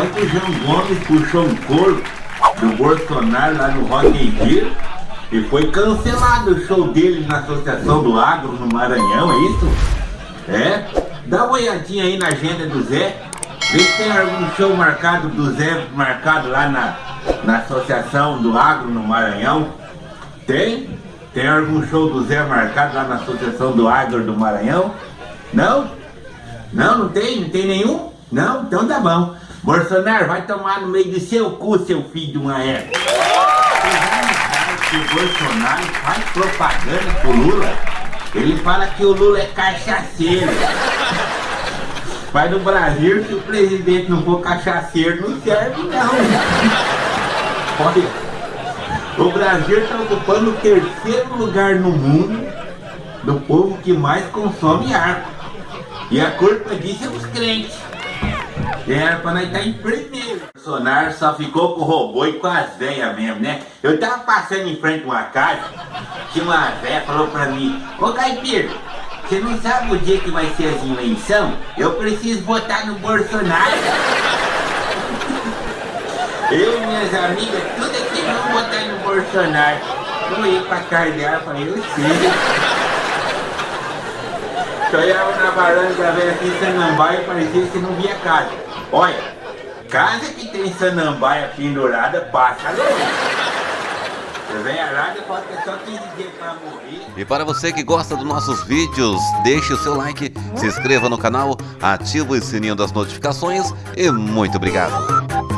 o João Gomes puxou um couro do Bolsonaro lá no Rock in Rio e foi cancelado o show dele na Associação do Agro no Maranhão, é isso? É? Dá uma olhadinha aí na agenda do Zé. Vê se tem algum show marcado do Zé marcado lá na, na Associação do Agro no Maranhão. Tem? Tem algum show do Zé marcado lá na Associação do Agro do Maranhão? Não? Não, não tem? Não tem nenhum? Não? Então tá bom. Bolsonaro, vai tomar no meio do seu cu, seu filho de uma época. o Bolsonaro faz propaganda pro Lula. Ele fala que o Lula é cachaceiro. Mas no Brasil, se o presidente não for cachaceiro, não serve não. Olha, o Brasil está ocupando o terceiro lugar no mundo do povo que mais consome álcool. E a culpa disso é os crentes. Era pra nós em primeiro. O Bolsonaro só ficou com o robô e com as velhas mesmo, né? Eu tava passando em frente a uma casa, tinha uma velha falou pra mim, ô Caipira, você não sabe o dia que vai ser as eleições? Eu preciso votar no Bolsonaro. Eu e minhas amigas, tudo aqui vão votar no Bolsonaro. Eu ia pra casa dela e falei, eu sei. Sonhava na varanda da velha aqui em Sanambaia e parecia que não via casa. Olha, casa que tem Sanambaia pendurada, passa longe. E para você que gosta dos nossos vídeos, deixe o seu like, se inscreva no canal, ative o sininho das notificações e muito obrigado.